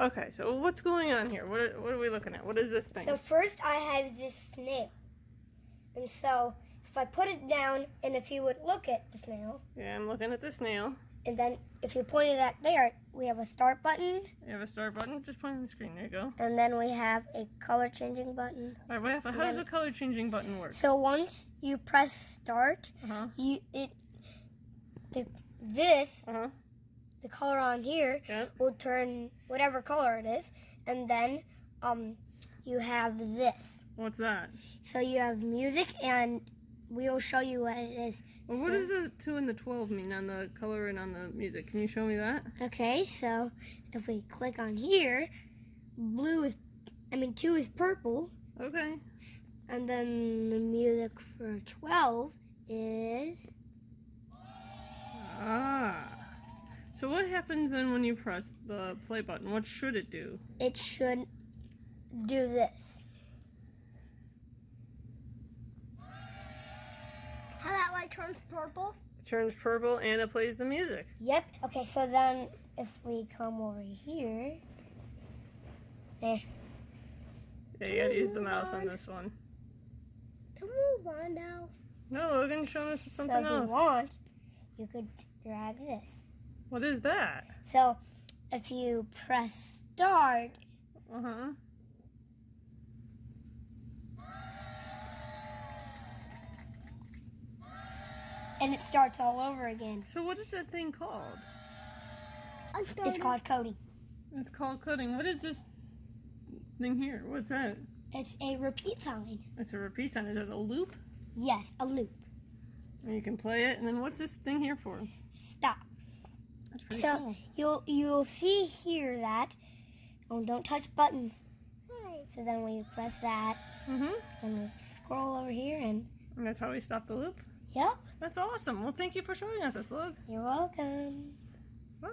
Okay, so what's going on here? What are, what are we looking at? What is this thing? So first I have this snail. And so if I put it down and if you would look at the snail, yeah, I'm looking at the snail. and then if you point it at there, we have a start button, You have a start button. Just point on the screen. There you go. and then we have a color changing button. All right, what, how does the color changing button work? So once you press start, Uh huh. you it the this Uh huh. The color on here Yep. will turn whatever color it is, and then um you have this. What's that? So you have music, and we will show you what it is. Well, what do the two and the twelve mean on the color and on the music? Can you show me that? Okay, so if we click on here, blue is, I mean, two is purple, Okay. and then the music for 12 is, Ah. So what happens then when you press the play button? What should it do? it should do this. How that light turns purple? It turns purple and it plays the music. Yep. Okay, so then if we come over here, eh, Yeah, you gotta use the mouse on this one. Come move on now. No, Logan, show us something So something if you else. want, you could drag this. What is that? So if you press start, Uh huh. and it starts all over again. So what is that thing called? It's called coding. It's called coding. What is this thing here? What's that? It's a repeat sign. It's a repeat sign. Is it a loop? Yes, a loop. And you can play it. And then what's this thing here for? Stop. That's pretty So cool. you'll you'll see here that oh don't touch buttons. So then when we press that, Mm-hmm. and we scroll over here, and And that's how we stop the loop. yep, That's awesome. Well, thank you for showing us this, Look. you're welcome. Bye.